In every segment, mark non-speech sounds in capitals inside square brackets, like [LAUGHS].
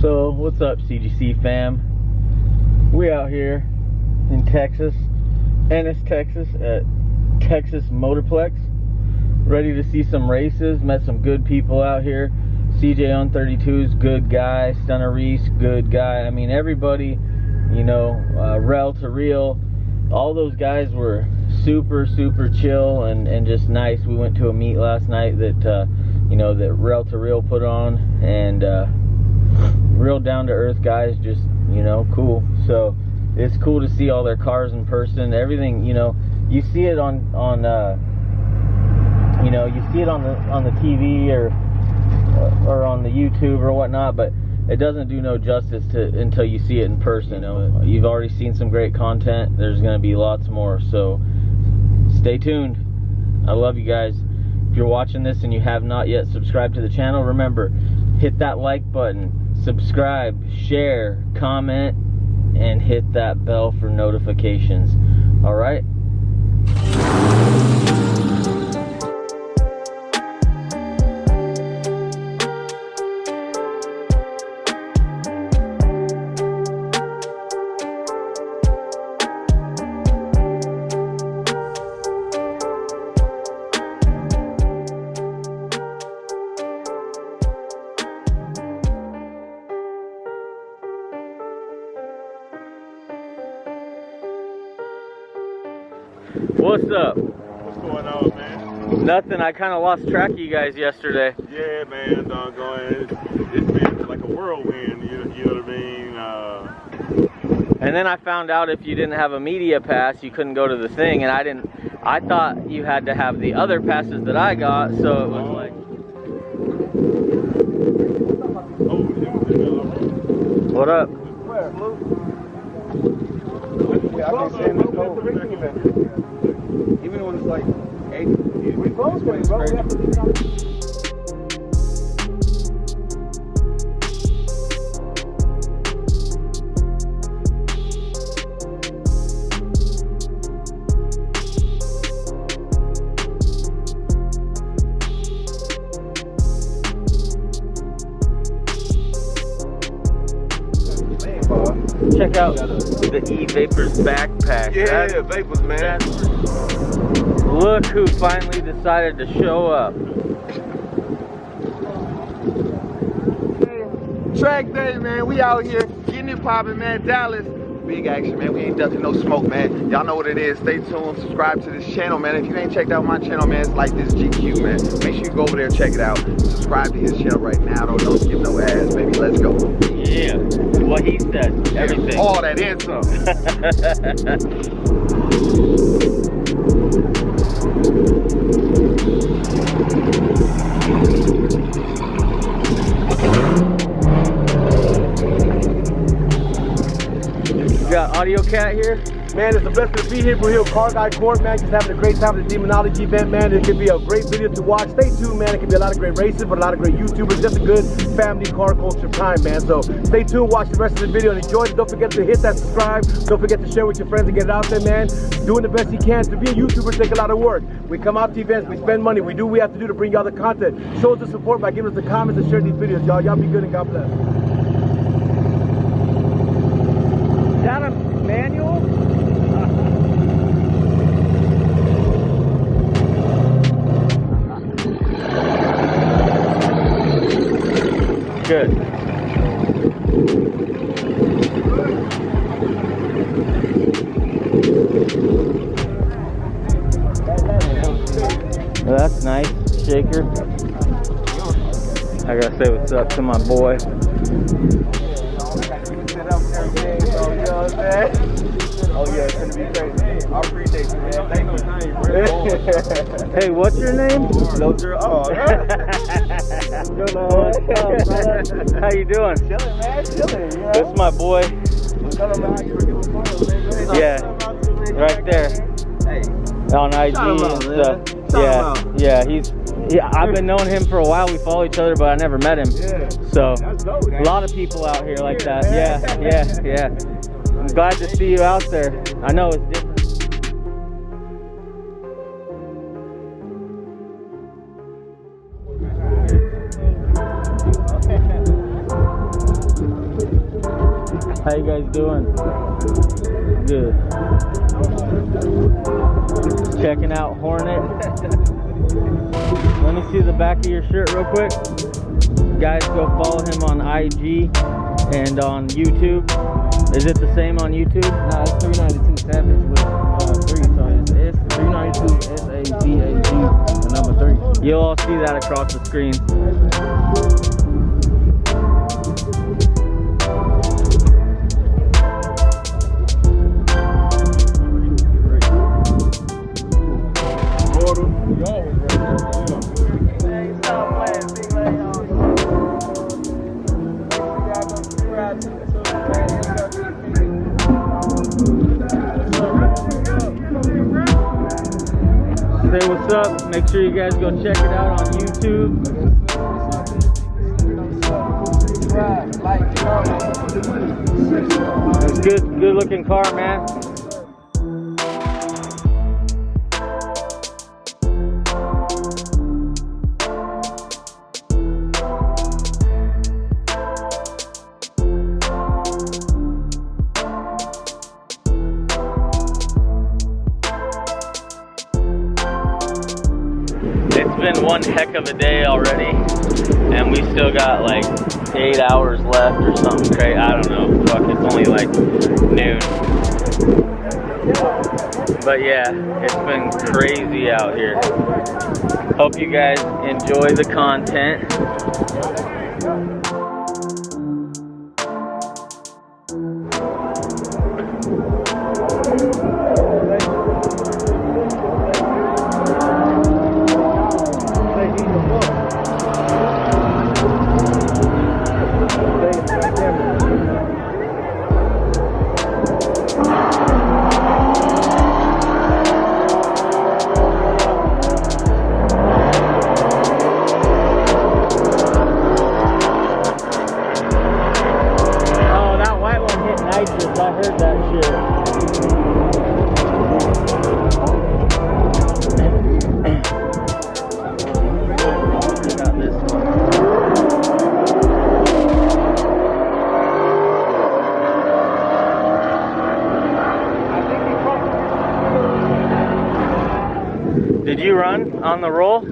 So, what's up, CGC fam? We out here in Texas, Ennis, Texas, at Texas Motorplex. Ready to see some races. Met some good people out here. CJ on 32's good guy. Stunner Reese, good guy. I mean, everybody, you know, uh, Rel to Real, all those guys were super, super chill and, and just nice. We went to a meet last night that, uh, you know, that Rel to Real put on, and uh, real down to earth guys, just you know, cool. So it's cool to see all their cars in person. Everything, you know, you see it on on uh, you know, you see it on the on the TV or or on the YouTube or whatnot, but it doesn't do no justice to until you see it in person. You know, you've already seen some great content. There's going to be lots more. So stay tuned. I love you guys. If you're watching this and you have not yet subscribed to the channel, remember, hit that like button subscribe, share, comment, and hit that bell for notifications. All right? What's up? What's going on, man? Nothing. I kind of lost track of you guys yesterday. Yeah, man, doggone. It's, it's been like a whirlwind, you, you know what I mean? Uh, and then I found out if you didn't have a media pass, you couldn't go to the thing, and I didn't. I thought you had to have the other passes that I got, so it was Oh. like. oh, What up? Yeah, I've whole even when it's like eight. We close bro. Check out the E Vapors backpack. Yeah, That- vapors, man. look who finally decided to show up. Track day, man. We out here getting it popping, man. Dallas. Big action, man. We ain't ducking no smoke, man. Y'all know what it is. Stay tuned. Subscribe to this channel, man. If you ain't checked out my channel, man, it's like this GQ, man. Make sure you go over there and check it out. Subscribe to his channel right now. Don't, don't skip no ads, baby. Let's go. Yeah, what he said, everything. All that and some. [LAUGHS] You got Audio Cat here? Man, it's a blessing to be here. We're here Car Guy Court, man. Just having a great time at the Demonology event, man. It could be a great video to watch. Stay tuned, man. It could be a lot of great races, but a lot of great YouTubers. Just a good family car culture time, man. So stay tuned, watch the rest of the video and enjoy it. Don't forget to hit that subscribe. Don't forget to share with your friends and get it out there, man. Doing the best you can. To be a YouTuber take a lot of work. We come out to events, we spend money, we do what we have to do to bring y'all the content. Show us the support by giving us the comments and sharing these videos, y'all. Y'all be good and God bless. What's up to my boy. Oh yeah, it's gonna be crazy. I appreciate you, man. Thank you. Hey, what's your name? Oh? [LAUGHS] How you doing? chilling, man. Chilling. This is my boy. Tell them how you were giving photos, man. Yeah, right there. Hey. On IG and stuff. man. Shout him Yeah, yeah. He's yeah. I've been knowing him for a while. We follow each other, but I never met him. Yeah. So dope. a lot of people out here like that. Yeah, yeah, yeah. I'm glad to see you out there. I know it's different. How you guys doing? Good. Checking out Hornet. [LAUGHS] Let me see the back of your shirt real quick. Guys, go follow him on IG and on YouTube. Is it the same on YouTube? Nah, it's 392 Savage with uh, three, so it's S 392 S A V A G, the number three. You'll all see that across the screen. Up. Make sure you guys go check it out on YouTube. It's good, good looking car, man. Heck of a day already, and we still got like eight hours left or something crazy. I don't know. Fuck, it's only like noon. But yeah, it's been crazy out here. Hope you guys enjoy the content. I heard that shit. Did you run on the roll?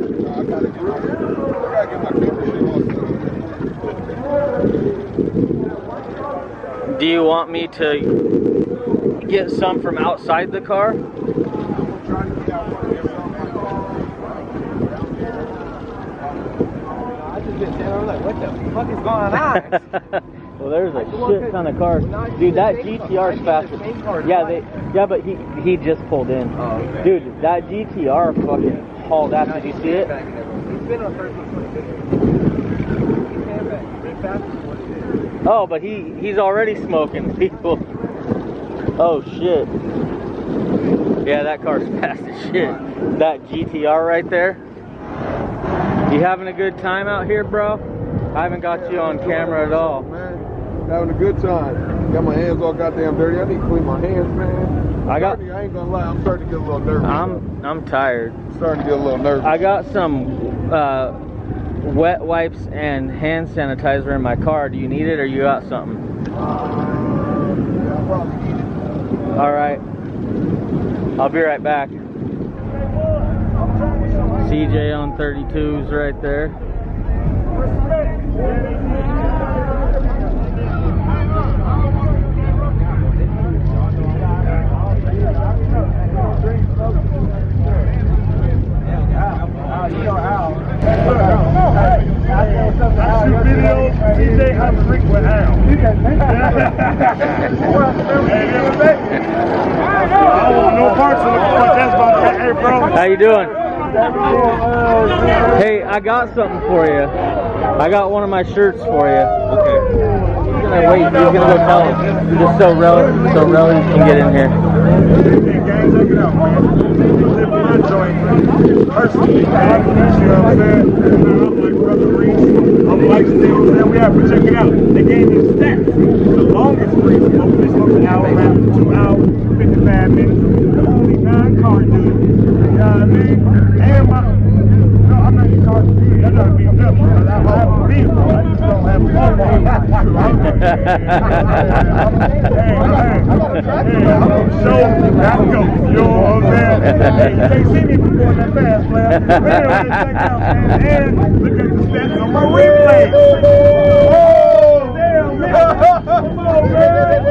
Do you want me to get some from outside the car? I just been there, I'm like, what the fuck is [LAUGHS] going on? well, there's a shit ton of cars. Dude, that GTR's faster. Yeah, they. Yeah, but he he just pulled in. Oh, okay. Dude, that GTR fucking hauled ass. Did you see it? Oh, but he he's already smoking [LAUGHS] people. Oh shit. Yeah, that car's [LAUGHS] fast as shit. That GTR right there. You having a good time out here, bro? I haven't got you on camera at all. Man, having a good time. Got my hands all goddamn dirty. I need to clean my hands, man. I got- I ain't gonna lie. I'm starting to get a little nervous. I'm I'm tired. starting to get a little nervous. I got some uh, wet wipes and hand sanitizer in my car. Do you need it or you got something? Uh, All right. I'll be right back. CJ on 32s right there. I. How you doing? Hey, I got something for you. I got one of my shirts for you. Okay. Gonna wait. He's gonna go tell him. Just so Rel, so Rel can get in here. Personally. You know what I'm saying? Like Brother know what I'm saying? We have to check it out. The game is stacked. The longest. Smoking, they smoke an hour, man, two hours, 55 minutes. The only non-car dude. You know what I mean? And my, no, I'm not in car dude. I'm not being up. I have a vehicle. I just don't have a go. You know what I'm saying? Hey, you can't see me before that fast. But anyway, check out, man. And look on my replay. Oh, damn, man. Come on, man.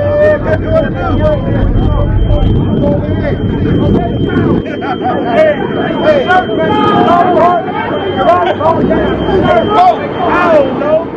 Hey, hey, shirt, man. I don't know.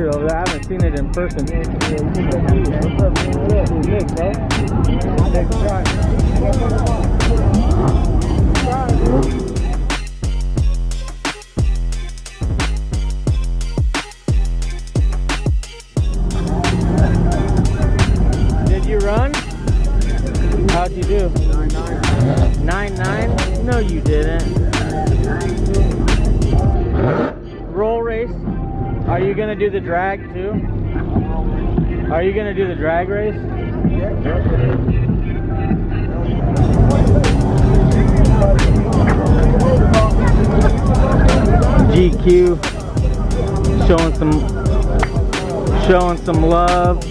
Oh shit, I haven't seen it in person. What's up, man? What up? Who's Nick, bro? Nick, do the drag too? Are you gonna do the drag race? GQ showing some showing some love.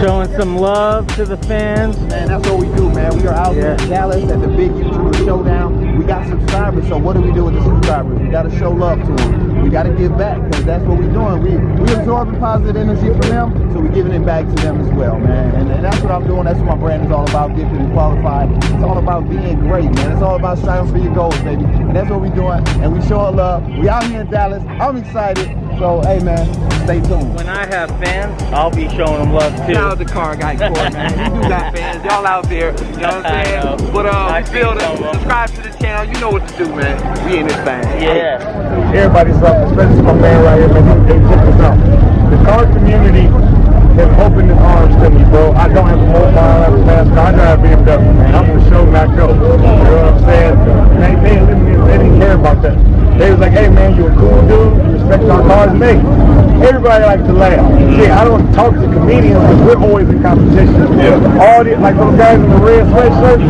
Showing some love to the fans. Man, that's what we do, man. We are out here in Dallas at the big YouTuber showdown. We got subscribers, so what do we do with the subscribers? We got to show love to them. We got to give back because that's what we're doing. We we absorbing positive energy from them, so we're giving it back to them as well, man. And, and that's what I'm doing. That's what my brand is all about. gifted and qualified. It's all about being great, man. It's all about striving for your goals, baby. And that's what we're doing. And we show love. We out here in Dallas. I'm excited. So hey, man, stay tuned. When I have fans, I'll be showing them love too. Shout out to Car Guy Court, man. [LAUGHS] You do got fans. Y'all out there. You know what I'm saying? But uh, I we see feel some of to 'em. subscribe to the channel. You know what to do, man. We in this thing. Yeah. everybody's up, especially my man right here, man. They check this out. The car community has opened its arms to me, bro. I don't have a mobile, I don't have a fast car. I drive a BMW, man. I'm the show, not go. You know what I'm saying? They, they, they didn't care about that. They was like, hey, man, you a cool dude. You respect our cars. They, everybody likes to laugh. Mm-hmm. See, I don't talk to comedians because we're always in competition. All the, like those guys in the red sweatshirts,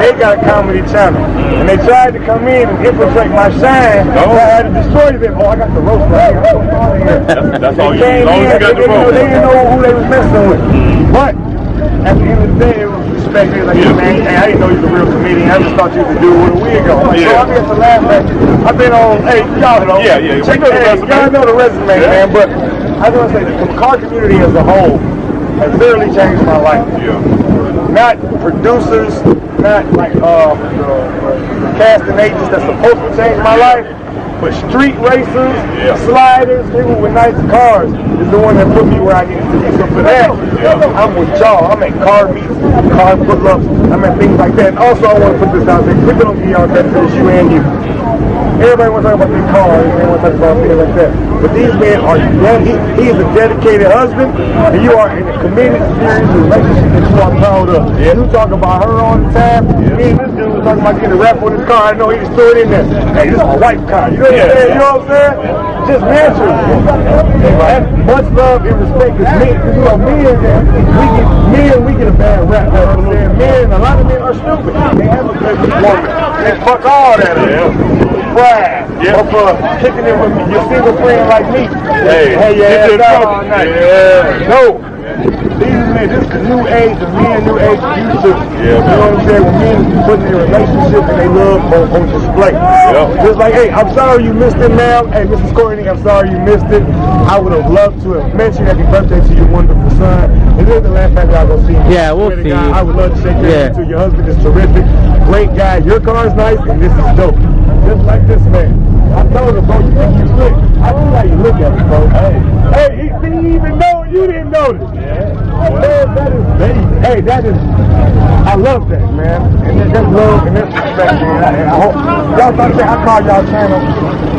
they got a comedy channel. And they tried to come in and infiltrate my shine. So I had to destroy them. Oh, I got the roast right [LAUGHS] here. I'm so sorry here. That's- that's They all you came. As long as in, you got the roast. They didn't know who they was messing with. But at the end of the day, it was respect. He's like, hey, man, hey, I didn't know you was a real comedian. I just thought you was a dude with a wig on. Like, Yeah. So I mean, it's to laugh at you. I've been on, hey, y'all know. Yeah, yeah, Check know the resume. Y'all know the resume, Yeah. man. But I just want to say, the car community as a whole has literally changed my life. Yeah. Not producers, not like uh, the casting agents that's supposed to change my life, but street racers, Yeah. sliders, people with nice cars is the one that put me where I needed to be. So for that, Yeah. I'm with y'all. I'm at car meets, car pull-ups, I'm at things like that. And also, I want to put this out there. People don't give y'all that it's you and you. Everybody wants to talk about their cars, everybody want to talk about things like that. But these men are, he, he is a dedicated husband, and you are in a committed, serious relationship that you are proud of. You talk about her all the time. Me and this dude was talking about getting a wrap on his car. I know he just threw it in there. Hey, this is my wife's car. You know what I'm saying? You know what I'm saying? Just natural. Much love and respect is me. Because, you know, men, we get, men, we get a bad rap. You know what I'm saying? Men, a lot of men are stupid. They have a good woman. They fuck all that up. Pride. Yeah. Of uh, kicking it with your single friend like me. Hey, hey, get yeah, you yeah, all night. Yeah. No. These men, this is new age, and men new age used Yeah, you know what I'm saying, when men put in a relationship and they love on, on display. Yeah. Just like, hey, I'm sorry you missed it, ma'am. Hey, Mrs. Courtney, I'm sorry you missed it. I would have loved to have mentioned happy birthday to your wonderful son. And this is the last time y'all gonna see me. Yeah, we'll Swear to see God, you. I would love to shake your Yeah. hand too. Your husband is terrific. Great guy. Your car is nice, and this is dope. Just like this man. I told him, bro, you think you slick. I see how you look at me, bro. Hey, hey, he didn't even know you didn't notice. Yeah. Man, that is, that, hey, that is, I love that, man. And that, that's love and that's respect, man. I, I hope, y'all thought that I call y'all channel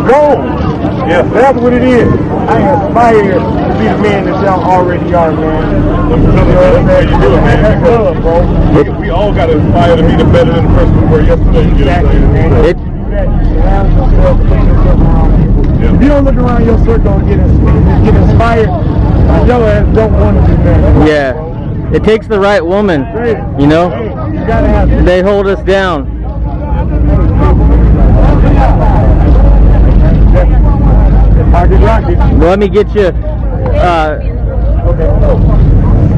gold. Yeah. That's what it is. I aspire to be the man that y'all already are, man. You know what You do man. That's love, bro. We, we all got to aspire to be the better than the person we were yesterday. You get what Exactly, man. saying? It- You do that, you surround yourself, put yourself around people. Yeah. If you don't look around your circle and get inspired, get inspired your ass don't want to do that. Yeah. It takes the right woman. You know? You They hold us down. Let me get you. Uh,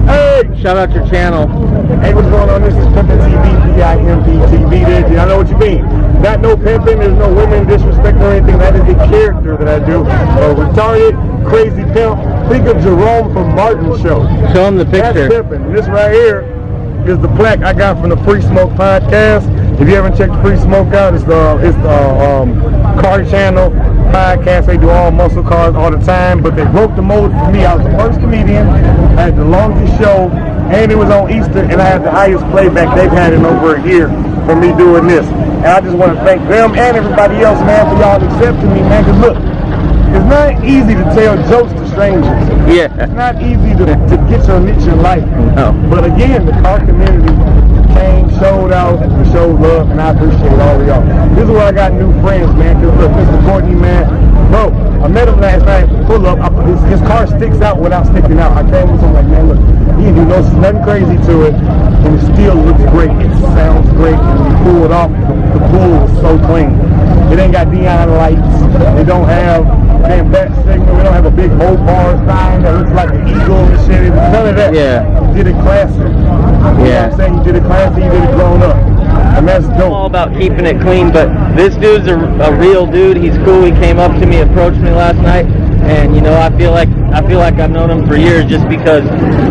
Hey, shout out your channel. Hey, what's going on? This is Pimpin' TV, P-I-M-P TV. There, I know what you mean. Not no pimping, there's no women disrespect or anything. That is the character that I do. A retarded, crazy pimp. Think of Jerome from Martin Show. Show them the That's picture. pimping. This right here is the plaque I got from the Free Smoke podcast. If you haven't checked Free Smoke out, it's the it's the um, car channel podcast. They do all muscle cars all the time, but they broke the mold for me. I was the first comedian. I had the longest show, and it was on Easter, and I had the highest playback they've had in over a year for me doing this. And I just want to thank them and everybody else, man, for y'all accepting me, man. Cause look, it's not easy to tell jokes to strangers. Yeah. It's not easy to, to get your niche in life. No. But again, the car community came, showed out, and showed love, and I appreciate all of y'all. This is where I got new friends, man. Cause look, Mr. Courtney, man, bro, I met him last night, pull up, I, his, his car sticks out without sticking out. I came with him like, man, look, he didn't do no, nothing crazy to it, and it still looks great. It sounds great, and when you pull it off, the, the pool is so clean. It ain't got neon lights. It don't have damn bat signal. We don't have a big Mopar sign that looks like an eagle and shit. None of that. Yeah. You did it classy. You know what Yeah. I'm saying? You did it classy, you did it grown up. And that's I'm all about keeping it clean, but this dude's a, a real dude. He's cool. He came up to me, approached me last night, and you know, I feel like I feel like I've known him for years, just because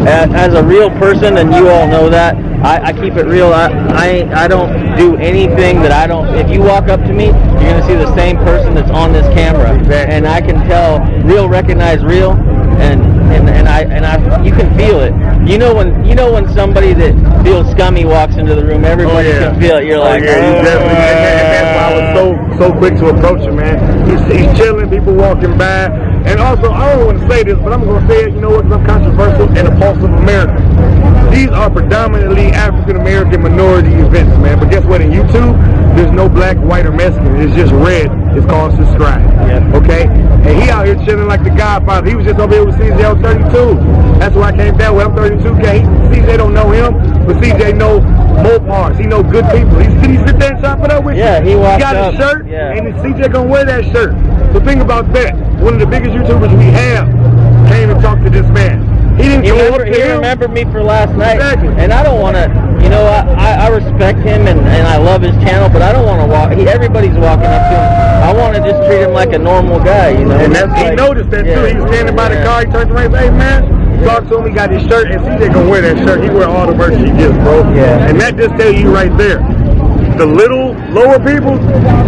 as, as a real person, and you all know that. I, I keep it real. I, I I don't do anything that I don't. If you walk up to me, you're gonna see the same person that's on this camera, and I can tell real recognize real, and and and I and I you can feel it. You know when you know when somebody that feels scummy walks into the room, everybody oh, can feel it. You're oh, like, oh, yeah, you "Oh." definitely. And, that's why I was so oh. so quick to approach him, man. He's, he's chilling, people walking by, and also I don't want to say this, but I'm gonna say it. You know what? 'cause I'm controversial and a pulse of America. These are predominantly African American minority events, man. But guess what? In YouTube, there's no black, white, or Mexican. It's just red. It's called subscribe. Yeah. Okay? And he out here chilling like the Godfather. He was just over here with CJ on 32. That's why I came down with. I'm 32K. He, CJ don't know him, but CJ know Mopars. He know good people. He, did he sit there and chop it up with Yeah, you? he walked got up. a shirt, Yeah. and CJ gonna wear that shirt. The thing about that. One of the biggest YouTubers we have came and talked to this man. He didn't He, remember, he him. remembered me for last night, Exactly. and I don't want to. You know, I, I, respect him and, and I love his channel, but I don't want to walk. He, everybody's walking up to him. I want to just treat him like a normal guy, you know. And that's, he Like- noticed that too. He was standing by the yeah. car. He turned around and said, "Hey man, talk to him. He got his shirt, and CJ gonna wear that shirt. He wear all the merch he gets, bro. Yeah. And that just tell you right there, the little lower people,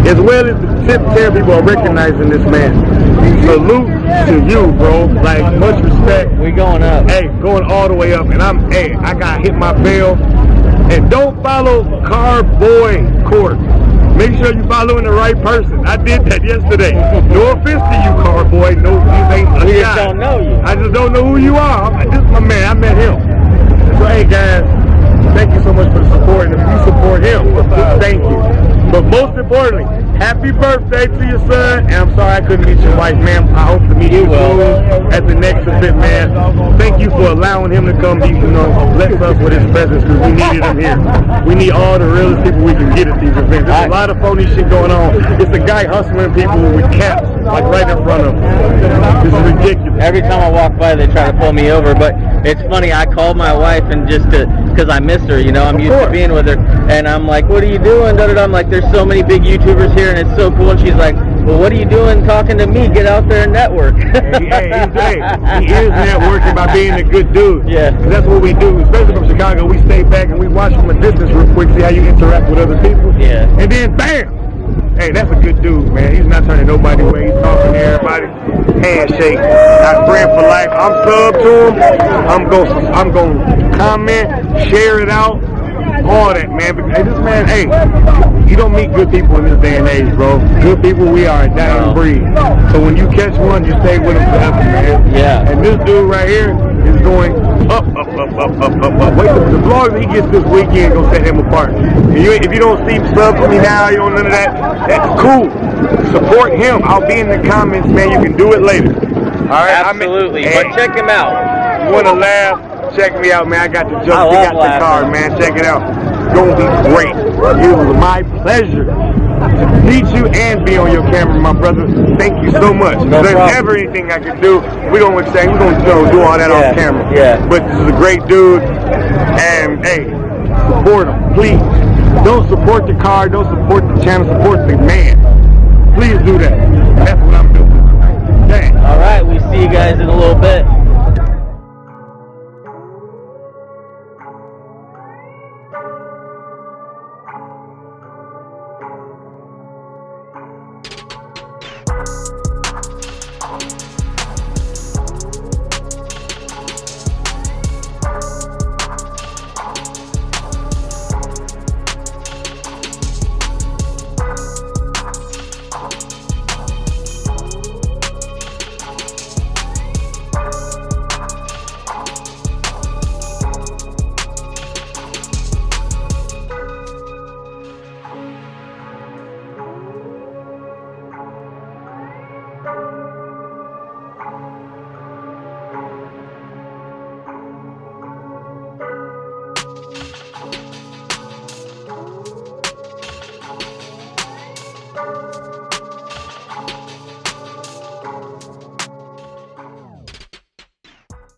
as well as the tip tier people, are recognizing this man. Salute to you, bro. Like much respect. We going up. Hey, going all the way up, and I'm hey, I got hit my bell. And don't follow Car Boy Court. Make sure you're following the right person. I did that yesterday. No offense to you, Car Boy. No, you ain't a We just guy. don't know you. I just don't know who you are. I'm, this is my man. I met him. So hey guys, thank you so much for the support. And if you support him, thank you. But most importantly, happy birthday to your son. And I'm sorry I couldn't meet your wife, ma'am. I hope to meet you, soon at the next event, man. Thank you for allowing him to come. Be, you know, bless us with his presence because we needed him here. We need all the realest people we can get at these events. There's a lot of phony shit going on. It's a guy hustling people with caps like right in front of him. This is ridiculous. Every time I walk by, they try to pull me over. But it's funny. I called my wife and just to, because I miss her. You know, I'm used to being with her, and I'm like, "What are you doing?" Da, da, da. I'm like, "There's so many big YouTubers here, and it's so cool." And she's like, "Well, what are you doing talking to me? Get out there and network." Hey, hey, he is networking by being a good dude. Yeah. That's what we do, especially from Chicago. We stay back and we watch from a distance real quick, see how you interact with other people. Yeah. And then bam! Hey, that's a good dude, man. He's not turning nobody away. He's talking to everybody. Handshake. Not friend for life. I'm sub to him. I'm going I'm gonna comment, share it out. All that, man. But, Hey, this man, hey, you don't meet good people in this day and age, bro. Good people, we are a dying No. breed. So when you catch one, you stay with him forever, man. Yeah. And this dude right here is going up, up, up, up, up, up, up. Wait, the, the vlogs he gets this weekend gonna set him apart. And you, if you don't see subs me now, you don't none of that. That's cool. Support him. I'll be in the comments, man. You can do it later. All right. I mean- Absolutely. But check him out. you wanna laugh? Check me out, man. I got the I jump. We love got the laughing. card, man. Check it out. It's gonna be great. It was my pleasure meet you and be on your camera, my brother. Thank you so much. No if there's ever anything I can do, we gonna exchange. we're gonna know, do all that Yeah, off camera. yeah. But this is a great dude, and hey, support him, please. Don't support the car. Don't support the channel. Support the man. Please do that. That's what I'm doing. Dang. All right. We see you guys in a little bit.